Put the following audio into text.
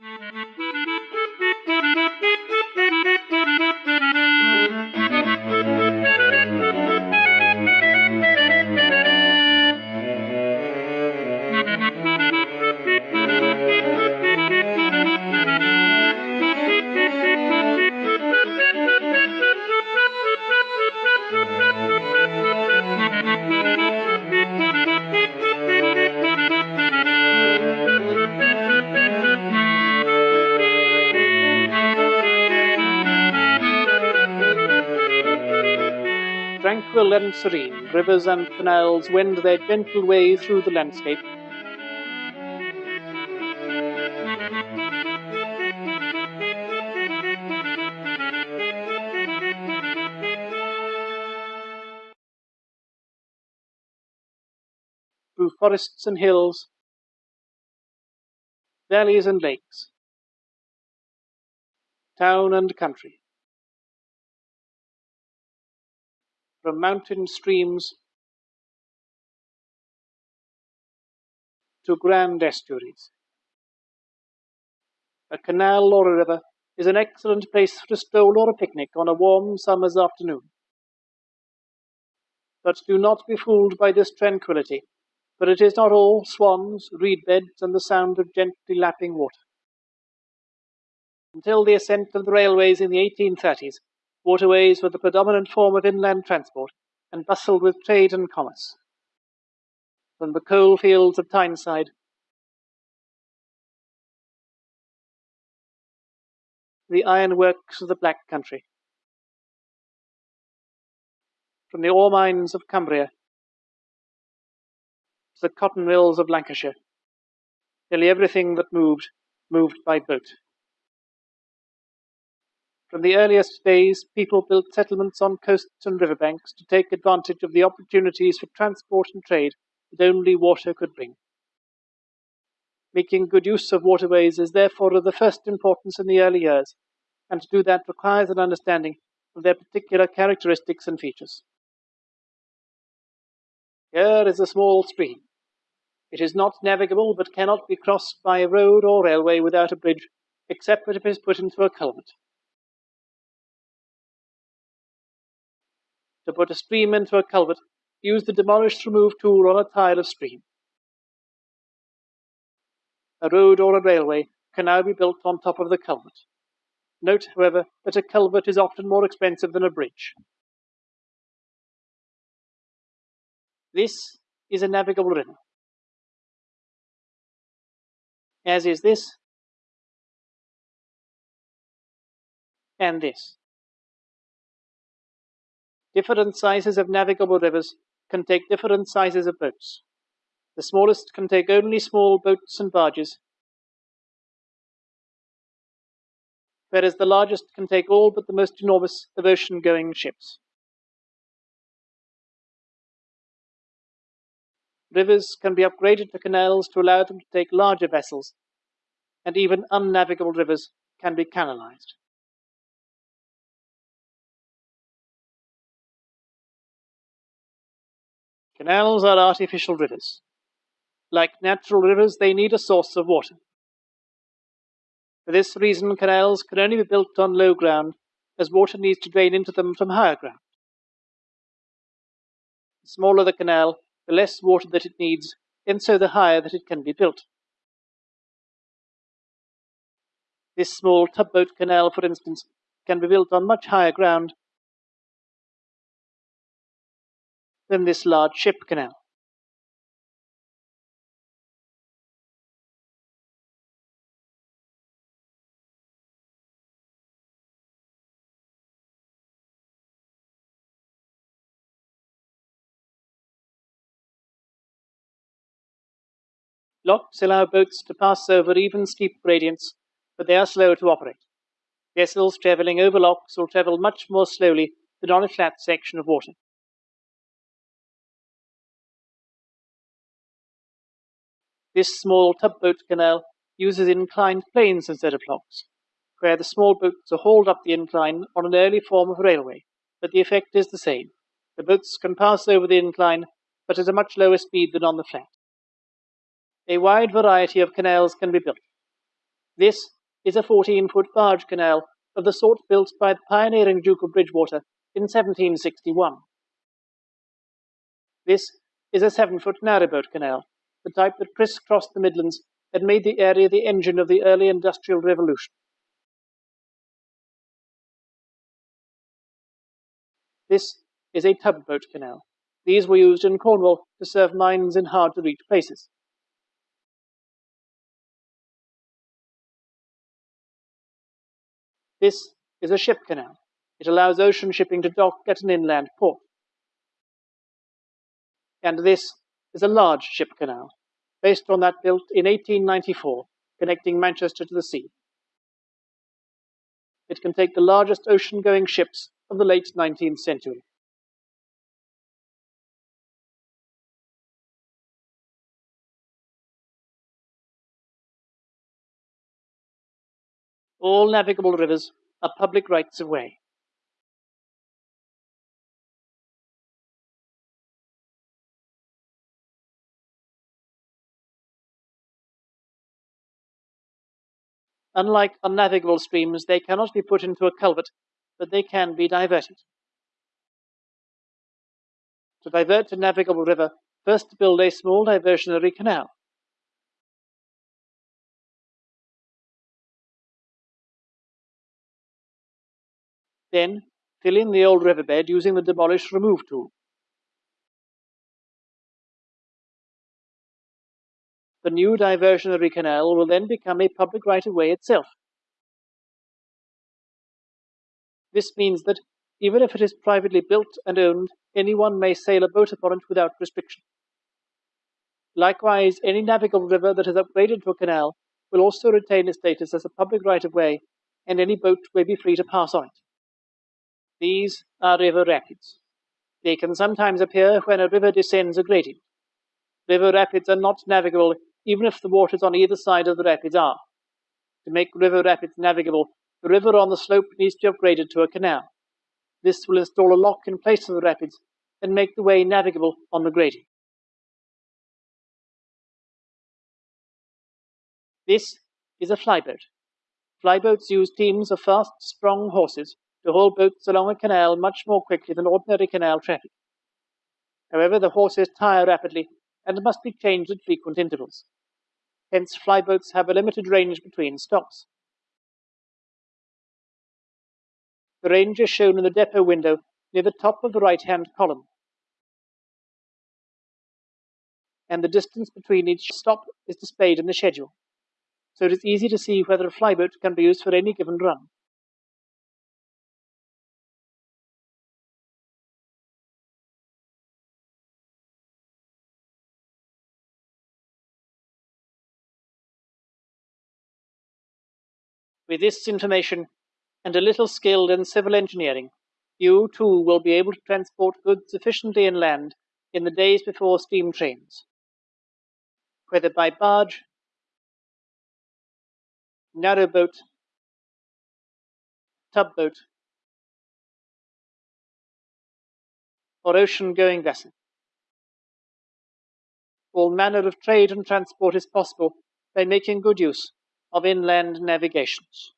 Mm-hmm. Tranquil and serene, rivers and canals wend their gentle way through the landscape. Through forests and hills, valleys and lakes, town and country. From mountain streams to grand estuaries. A canal or a river is an excellent place for a stroll or a picnic on a warm summer's afternoon. But do not be fooled by this tranquillity, for it is not all swans, reed beds, and the sound of gently lapping water. Until the ascent of the railways in the 1830s, waterways were the predominant form of inland transport and bustled with trade and commerce. From the coal fields of Tyneside the ironworks of the Black Country. From the ore mines of Cumbria to the cotton mills of Lancashire, nearly everything that moved moved by boat. From the earliest days, people built settlements on coasts and riverbanks to take advantage of the opportunities for transport and trade that only water could bring. Making good use of waterways is therefore of the first importance in the early years, and to do that requires an understanding of their particular characteristics and features. Here is a small stream. It is not navigable, but cannot be crossed by a road or railway without a bridge, except if it is put into a culvert. To put a stream into a culvert, use the demolished remove tool on a tile of stream. A road or a railway can now be built on top of the culvert. Note, however, that a culvert is often more expensive than a bridge. This is a navigable river, as is this and this. Different sizes of navigable rivers can take different sizes of boats. The smallest can take only small boats and barges, whereas the largest can take all but the most enormous of ocean-going ships. Rivers can be upgraded to canals to allow them to take larger vessels, and even unnavigable rivers can be canalized. Canals are artificial rivers. Like natural rivers, they need a source of water. For this reason, canals can only be built on low ground, as water needs to drain into them from higher ground. The smaller the canal, the less water that it needs, and so the higher that it can be built. This small tugboat canal, for instance, can be built on much higher ground than this large ship canal. Locks allow boats to pass over even steep gradients, but they are slow to operate. Vessels traveling over locks will travel much more slowly than on a flat section of water. This small tugboat canal uses inclined planes instead of locks, where the small boats are hauled up the incline on an early form of railway, but the effect is the same. The boats can pass over the incline, but at a much lower speed than on the flat. A wide variety of canals can be built. This is a 14 foot barge canal of the sort built by the pioneering Duke of Bridgewater in 1761. This is a 7 foot narrowboat canal, the type that crisscrossed the Midlands and made the area the engine of the early Industrial Revolution. This is a tugboat canal. These were used in Cornwall to serve mines in hard to reach places. This is a ship canal. It allows ocean shipping to dock at an inland port. And this is a large ship canal, based on that built in 1894, connecting Manchester to the sea. It can take the largest ocean going ships of the late 19th century. All navigable rivers are public rights of way. Unlike unnavigable streams, they cannot be put into a culvert, but they can be diverted. To divert a navigable river, first build a small diversionary canal. Then, fill in the old riverbed using the demolish remove tool. The new diversionary canal will then become a public right-of-way itself. This means that, even if it is privately built and owned, anyone may sail a boat upon it without restriction. Likewise, any navigable river that is upgraded to a canal will also retain its status as a public right-of-way, and any boat may be free to pass on it. These are river rapids. They can sometimes appear when a river descends a gradient. River rapids are not navigable even if the waters on either side of the rapids are. To make river rapids navigable, the river on the slope needs to be upgraded to a canal. This will install a lock in place of the rapids and make the way navigable on the gradient. This is a flyboat. Flyboats use teams of fast, strong horses to haul boats along a canal much more quickly than ordinary canal traffic. However, the horses tire rapidly and must be changed at frequent intervals. Hence, flyboats have a limited range between stops. The range is shown in the depot window near the top of the right-hand column. And the distance between each stop is displayed in the schedule, so it is easy to see whether a flyboat can be used for any given run. With this information and a little skill in civil engineering, you too will be able to transport goods efficiently inland in the days before steam trains. Whether by barge, narrowboat, tugboat, or ocean-going vessel. All manner of trade and transport is possible by making good use of inland navigations.